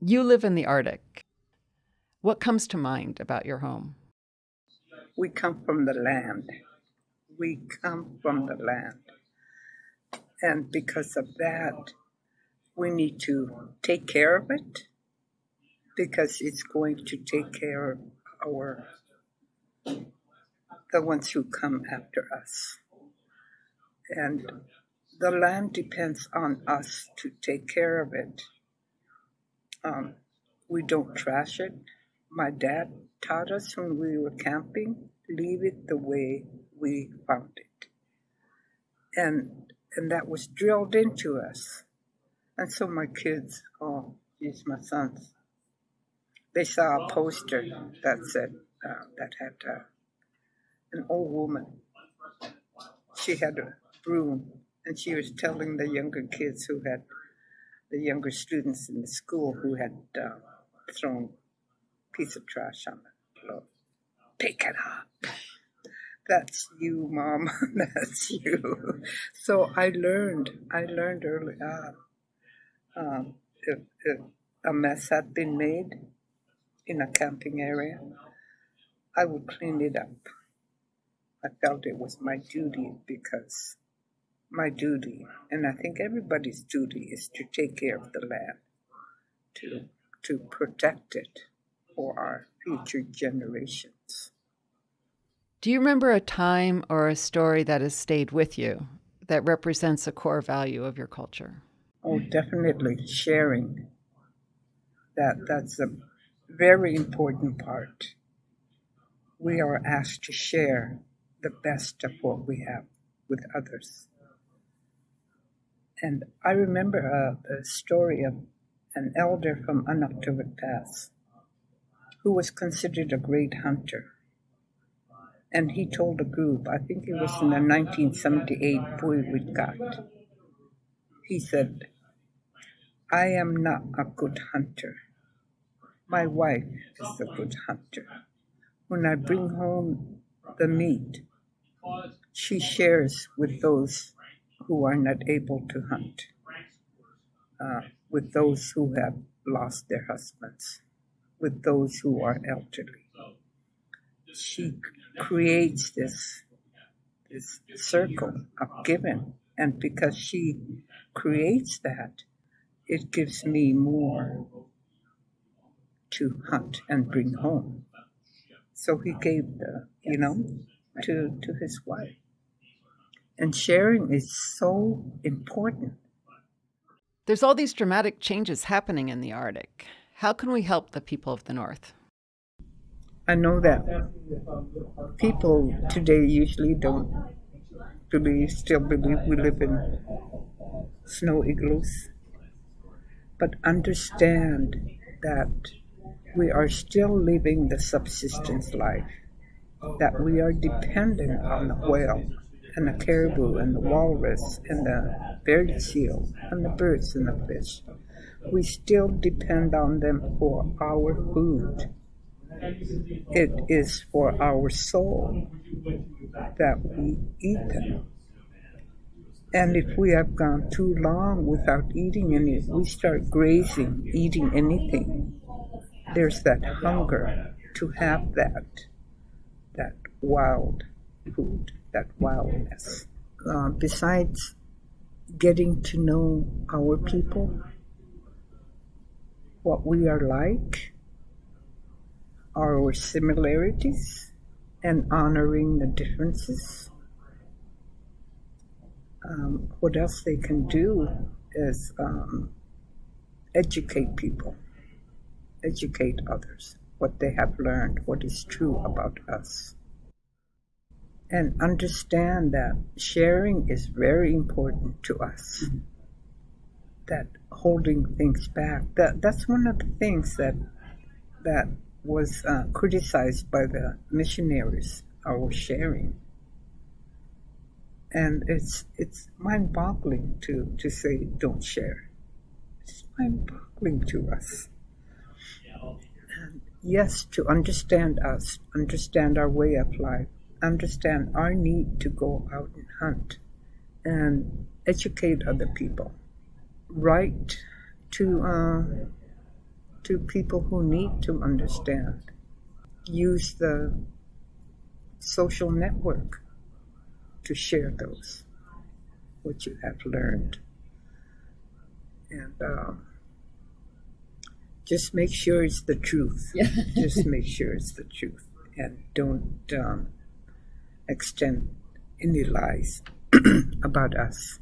You live in the Arctic. What comes to mind about your home? We come from the land. We come from the land. And because of that, we need to take care of it because it's going to take care of our the ones who come after us. And the land depends on us to take care of it. Um, we don't trash it. My dad taught us when we were camping, leave it the way we found it. And and that was drilled into us. And so my kids, oh, these my sons, they saw a poster that said, uh, that had uh, an old woman. She had a broom, and she was telling the younger kids who had, the younger students in the school who had uh, thrown a piece of trash on the floor, pick it up. That's you, mom. That's you. So I learned. I learned early on. Um, if, if a mess had been made in a camping area, I would clean it up. I felt it was my duty because my duty, and I think everybody's duty, is to take care of the land, to to protect it for our future generations. Do you remember a time or a story that has stayed with you that represents a core value of your culture? Oh, definitely sharing. That that's a very important part. We are asked to share the best of what we have with others. And I remember a, a story of an elder from Anaktuvuk Pass who was considered a great hunter. And he told a group, I think it was in the 1978 Puiwitkat, he said, I am not a good hunter. My wife is a good hunter. When I bring home the meat, she shares with those who are not able to hunt, uh, with those who have lost their husbands, with those who are elderly. She creates this this circle of giving, and because she creates that, it gives me more to hunt and bring home. So he gave the, you know, to, to his wife. And sharing is so important. There's all these dramatic changes happening in the Arctic. How can we help the people of the North? I know that people today usually don't believe, still believe we live in snow igloos, but understand that we are still living the subsistence life, that we are dependent on the whale and the caribou and the walrus and the bearded seal and the birds and the fish. We still depend on them for our food. It is for our soul that we eat them. And if we have gone too long without eating any, we start grazing, eating anything. There's that hunger to have that, that wild food, that wildness. Uh, besides getting to know our people, what we are like, our similarities and honoring the differences. Um, what else they can do is um, educate people, educate others, what they have learned, what is true about us. And understand that sharing is very important to us. Mm-hmm. That holding things back, that, that's one of the things that that was uh, criticized by the missionaries our sharing. And it's it's mind-boggling to, to say don't share. It's mind-boggling to us. And yes, to understand us, understand our way of life, understand our need to go out and hunt, and educate other people. Write to uh, to people who need to understand. Use the social network to share those, what you have learned. And um, just make sure it's the truth. Yeah. just make sure it's the truth. And don't um, extend any lies about us.